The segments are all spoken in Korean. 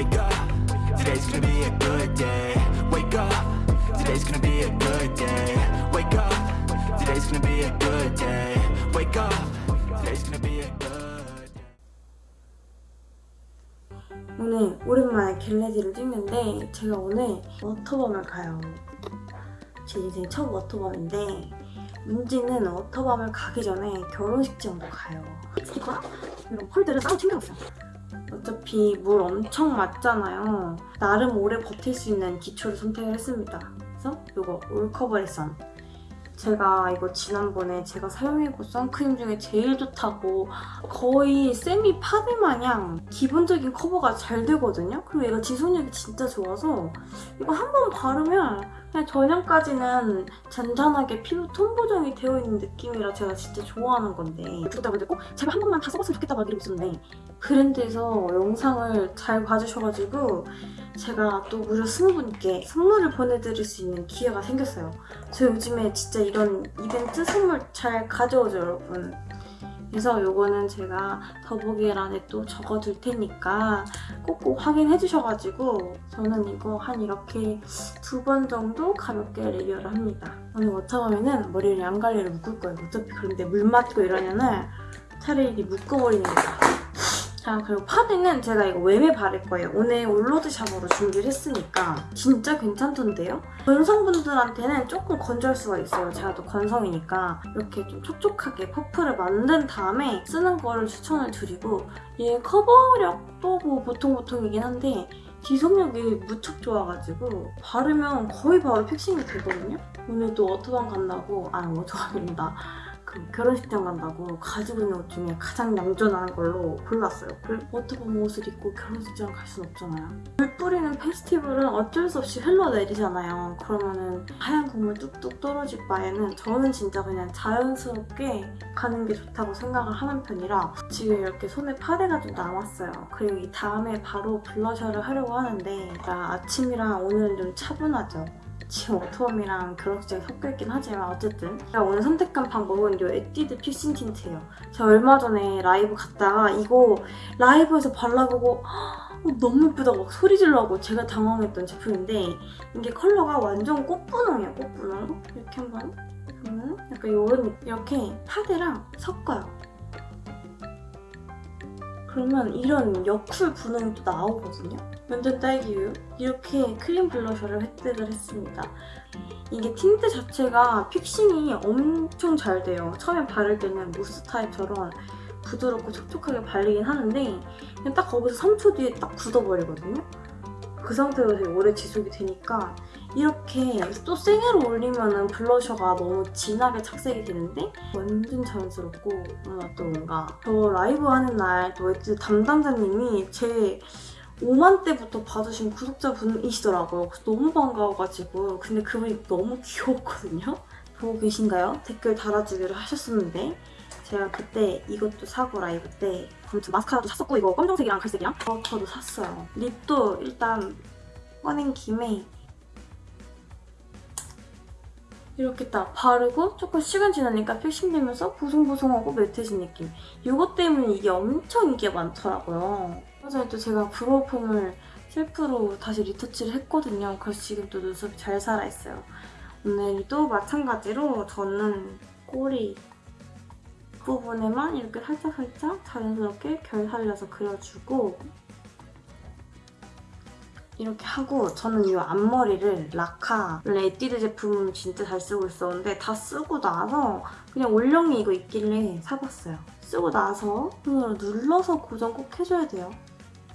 Wake up, today's gonna be a good day. Wake up, today's gonna be a good day. Wake up, today's gonna be a good day. Wake up, today's gonna be a good day. 오늘 오랜만에 겟레디를 찍는데 제가 오늘 워터밤을 가요. 제 인생 첫 워터밤인데 문제는 워터밤을 가기 전에 결혼식장도 가요. 스티커랑 이런 폴드를 따로 챙겨왔어요. 어차피 물 엄청 맞잖아요. 나름 오래 버틸 수 있는 기초를 선택을 했습니다. 그래서 이거 올커버리 선 제가 이거 지난번에 제가 사용해본 선크림 중에 제일 좋다고 거의 세미 파데 마냥 기본적인 커버가 잘 되거든요? 그리고 얘가 지속력이 진짜 좋아서 이거 한 번 바르면 그냥 저녁까지는 잔잔하게 피부 톤 보정이 되어 있는 느낌이라 제가 진짜 좋아하는 건데 구독자분들 꼭 제발 한 번만 다 써봤으면 좋겠다 막 이러고 있었는 데 브랜드에서 영상을 잘 봐주셔가지고 제가 또 무려 20분께 선물을 보내드릴 수 있는 기회가 생겼어요. 저 요즘에 진짜 이런 이벤트 선물 잘 가져오죠, 여러분. 그래서 요거는 제가 더보기란에 또 적어둘 테니까 꼭꼭 확인해 주셔가지고 저는 이거 한 이렇게 두 번 정도 가볍게 리뷰를 합니다. 오늘 워터밤에는 머리를 양갈래로 묶을 거예요. 어차피 그런데 물 맞고 이러면은 차라리 묶어버리는 게 나아요. 자 그리고 파데는 제가 이거 웸에 바를 거예요. 오늘 all 로드샵으로 준비를 했으니까 진짜 괜찮던데요? 건성분들한테는 조금 건조할 수가 있어요. 제가 또 건성이니까 이렇게 좀 촉촉하게 퍼프를 만든 다음에 쓰는 거를 추천을 드리고 얘 커버력도 뭐 보통 보통이긴 한데 지속력이 무척 좋아가지고 바르면 거의 바로 fixing이 되거든요? 오늘 또 워터밤 간다고 아 워터밤입니다. 그 결혼식장 간다고 가지고 있는 옷 중에 가장 얌전한 걸로 골랐어요. 그 워터밤 옷을 입고 결혼식장 갈 순 없잖아요. 물 뿌리는 페스티벌은 어쩔 수 없이 흘러내리잖아요. 그러면은 하얀 국물 뚝뚝 떨어질 바에는 저는 진짜 그냥 자연스럽게 가는 게 좋다고 생각을 하는 편이라 지금 이렇게 손에 파데가 좀 남았어요. 그리고 이 다음에 바로 블러셔를 하려고 하는데 아침이랑 오늘은 좀 차분하죠. 지금 워터밤이랑 결혼식장이 섞여 있긴 하지만 어쨌든 제가 오늘 선택한 방법은 이 에뛰드 fixing 틴트예요. 제가 얼마 전에 라이브 갔다가 이거 라이브에서 발라보고 헉, 너무 예쁘다고 막 소리 지르고 제가 당황했던 제품인데 이게 컬러가 완전 꽃분홍이에요, 꽃분홍. 이렇게 한번 보면 약간 이런 이렇게 파데랑 섞어요. 그러면 이런 여쿨 분홍이 또 나오거든요. 완전 딸기우유. 이렇게 크림 블러셔를 획득을 했습니다. 이게 틴트 자체가 fixing이 엄청 잘 돼요. 처음에 바를 때는 무스 타입처럼 부드럽고 촉촉하게 발리긴 하는데 그냥 딱 거기서 3초 뒤에 딱 굳어버리거든요. 그 상태로 되게 오래 지속이 되니까 이렇게 또 생으로 올리면 블러셔가 너무 진하게 착색이 되는데 완전 자연스럽고 뭔가 또 뭔가 저 라이브 하는 날 또 에뛰드 담당자님이 제 5만 때부터 봐주신 구독자분이시더라고요. 너무 반가워가지고 근데 그분이 너무 귀여웠거든요. 보고 계신가요? 댓글 달아주기로 하셨었는데 제가 그때 이것도 사고 라이브 때 아무튼 마스카라도 샀었고 이거 검정색이랑 갈색이랑 어, 저도 샀어요. 립도 일단 꺼낸 김에 이렇게 딱 바르고 조금 시간 지나니까 픽싱되면서 보송보송하고 매트해진 느낌. 이것 때문에 이게 엄청 인기가 많더라고요. 그래서 또 제가 브로우폼을 셀프로 다시 리터치를 했거든요. 그래서 지금 또 눈썹이 잘 살아있어요. 오늘도 마찬가지로 저는 꼬리 부분에만 이렇게 살짝살짝 자연스럽게 결 살려서 그려주고 이렇게 하고 저는 이 앞머리를 라카 원래 에뛰드 제품 진짜 잘 쓰고 있었는데 다 쓰고 나서 그냥 올영이 이거 있길래 사봤어요. 쓰고 나서 손으로 눌러서 고정 꼭 해줘야 돼요.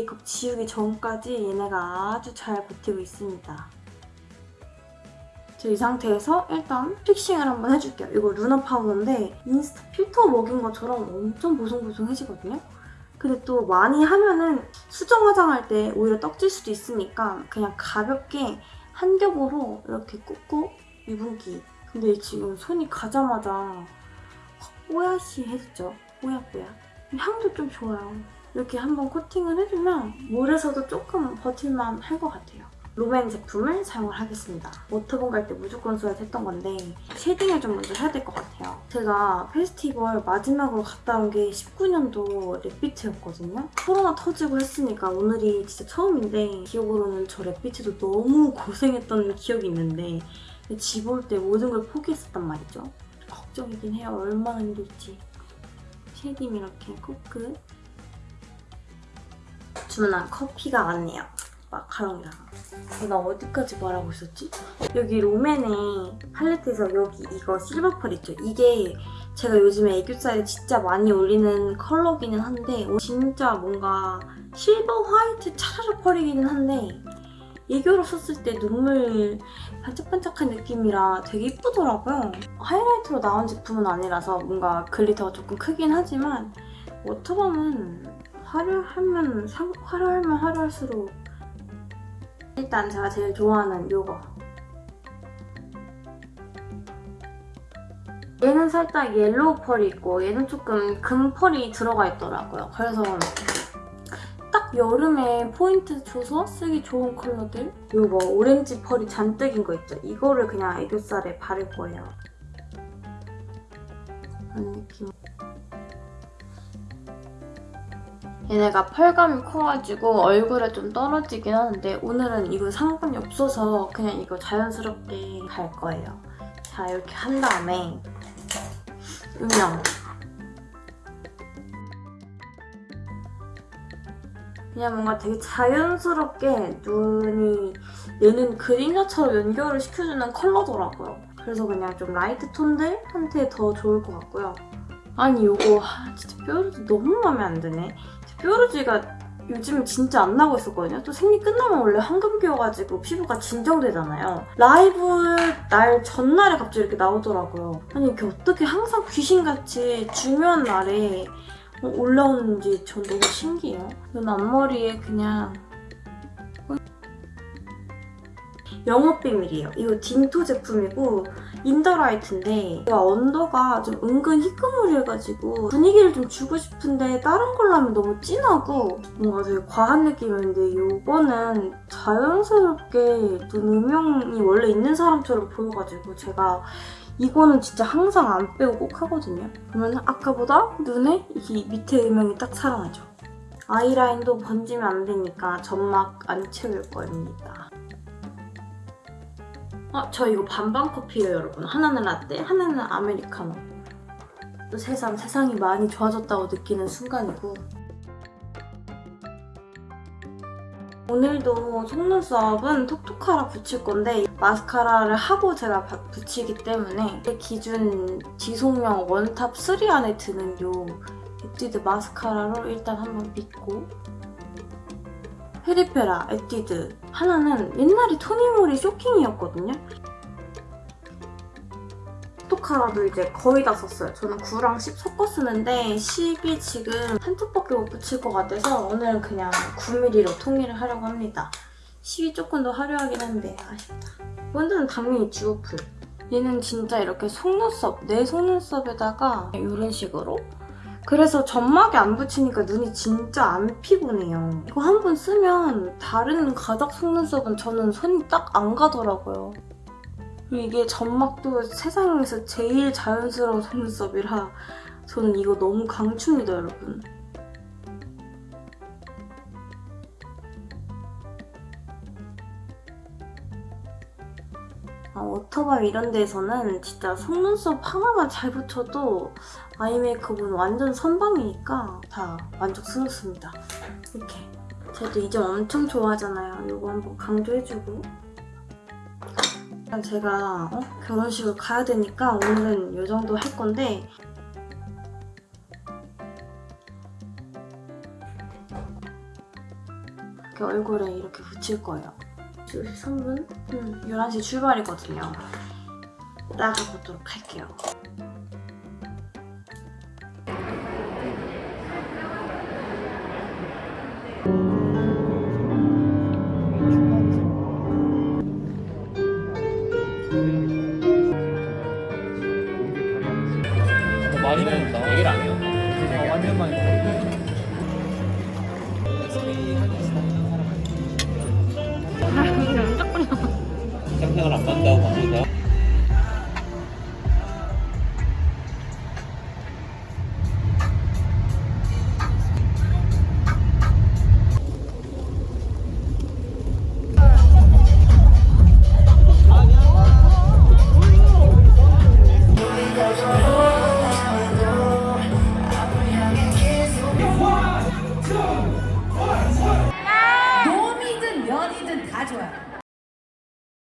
메이크업 지우기 전까지 얘네가 아주 잘 버티고 있습니다. 이 상태에서 일단 픽싱을 한번 해줄게요. 이거 루너 파우더인데 인스타 필터 먹인 것처럼 엄청 보송보송해지거든요. 근데 또 많이 하면은 수정 화장할 때 오히려 떡질 수도 있으니까 그냥 가볍게 한 겹으로 이렇게 꾹꾹 유분기. 근데 지금 손이 가자마자 뽀얗시 해졌죠? 뽀얗뽀얗. 향도 좀 좋아요. 이렇게 한번 코팅을 해주면 물에서도 조금 버틸만 할 것 같아요. 롬앤 제품을 사용을 하겠습니다. 워터밤 갈때 무조건 써야 했던 건데 shading을 좀 먼저 해야 될 것 같아요. 제가 페스티벌 마지막으로 갔다 온 게 19년도 랩비트였거든요. 코로나 터지고 했으니까 오늘이 진짜 처음인데 기억으로는 저 랩비트도 너무 고생했던 기억이 있는데 집 올 때 모든 걸 포기했었단 말이죠. 걱정이긴 해요. 얼마나 힘들지. shading 이렇게 코끝 주문한 커피가 왔네요. 마카롱이랑. 내가 어디까지 말하고 있었지? 여기 롬앤의 팔레트에서 여기 이거 silver pearl 있죠? 이게 제가 요즘에 애교살에 진짜 많이 올리는 컬러기는 한데 진짜 뭔가 silver white 차라리 펄이기는 한데 애교로 썼을 때 눈물 반짝반짝한 느낌이라 되게 이쁘더라고요. 하이라이트로 나온 제품은 아니라서 뭔가 glitter가 조금 크긴 하지만 워터밤은 화려하면 상- 화려하면 화려할수록 일단 제가 제일 좋아하는 요거 얘는 살짝 yellow pearl이 있고 얘는 조금 금 펄이 들어가 있더라고요. 그래서 딱 여름에 포인트 줘서 쓰기 좋은 컬러들 요거 오렌지 펄이 잔뜩인 거 있죠? 이거를 그냥 애교살에 바를 거예요. 그런 느낌. 얘네가 펄감이 커가지고 얼굴에 좀 떨어지긴 하는데 오늘은 이거 상관이 없어서 그냥 이거 자연스럽게 갈 거예요. 자 이렇게 한 다음에 음영 그냥 뭔가 되게 자연스럽게 눈이 얘는 그림자처럼 연결을 시켜주는 컬러더라고요. 그래서 그냥 좀 light tone들한테 더 좋을 것 같고요. 아니 이거 하, 진짜 뾰루지 너무 마음에 안 드네. 뾰루지가 요즘 진짜 안 나고 있었거든요. 또 생리 끝나면 원래 황금기여가지고 피부가 진정되잖아요. 라이브 날 전날에 갑자기 이렇게 나오더라고요. 아니 이게 어떻게 항상 귀신같이 중요한 날에 어, 올라오는지 전 너무 신기해요. 눈 앞머리에 그냥 영업 비밀이에요. 이거 딘토 제품이고 인더라이트인데 얘가 언더가 좀 은근 희끄무리해가지고 분위기를 좀 주고 싶은데 다른 걸로 하면 너무 진하고 뭔가 되게 과한 느낌인데 이거는 자연스럽게 눈 음영이 원래 있는 사람처럼 보여가지고 제가 이거는 진짜 항상 안 빼고 꼭 하거든요. 그러면 아까보다 눈에 이 밑에 음영이 딱 살아나죠. 아이라인도 번지면 안 되니까 점막 안 채울 거입니다. 아, 저 이거 반반 커피예요, 여러분. 하나는 라떼, 하나는 아메리카노. 또 세상, 세상이 많이 좋아졌다고 느끼는 순간이고. 오늘도 속눈썹은 톡톡하라 붙일 건데 마스카라를 하고 제가 바- 붙이기 때문에 제 기준 지속력 원탑 3 안에 드는 요 에뛰드 마스카라로 일단 한번 믿고 페리페라 에뛰드 하나는 옛날에 토니모리 쇼킹이었거든요. 톡톡하라도 이제 거의 다 썼어요. 저는 9랑 10 섞어 쓰는데 10이 지금 한 톱밖에 못 붙일 것 같아서 오늘은 그냥 9mm로 통일을 하려고 합니다. 10이 조금 더 화려하긴 한데 아쉽다. 본드는 당연히 듀오풀. 얘는 진짜 이렇게 속눈썹, 내 속눈썹에다가 이런 식으로 그래서 점막에 안 붙이니까 눈이 진짜 안 피곤해요. 이거 한 번 쓰면 다른 가닥 속눈썹은 저는 손이 딱 안 가더라고요. 이게 점막도 세상에서 제일 자연스러운 속눈썹이라 저는 이거 너무 강추입니다, 여러분. 아, 워터밤 이런 데서는 진짜 속눈썹 하나만 잘 붙여도 아이 메이크업은 완전 선방이니까 다 만족스럽습니다. 이렇게. 저도 이 점 엄청 좋아하잖아요. 이거 한번 강조해주고. 제가 어? 결혼식을 가야 되니까 오늘은 이 정도 할 건데 이렇게 얼굴에 이렇게 붙일 거예요. 3분? 음, 11시 출발이거든요. 나가보도록 할게요. 많이. 얘기를 안 해요. 어, 완전 많이 먹어. 아, 생각을 안 받는다고 방송에서